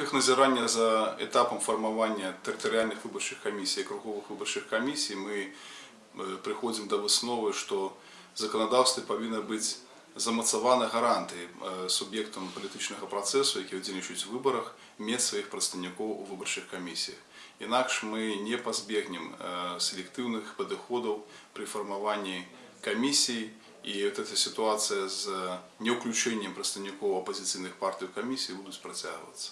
рамках назирання за етапом формування територіальних виборчих комісій и круговых виборчих комісій ми приходим приходимо до виснови, що законодавство должно быть бути замацована гарантії е, суб'єктам которые процесу, які удільничують в виборах, мати своїх представників у виборчих комісіях. Інакше мы не позбігнемо селективных подходов при формировании комиссий, і вот эта ситуация з невключенням представников оппозиционных партий в комиссии будет протягуватися.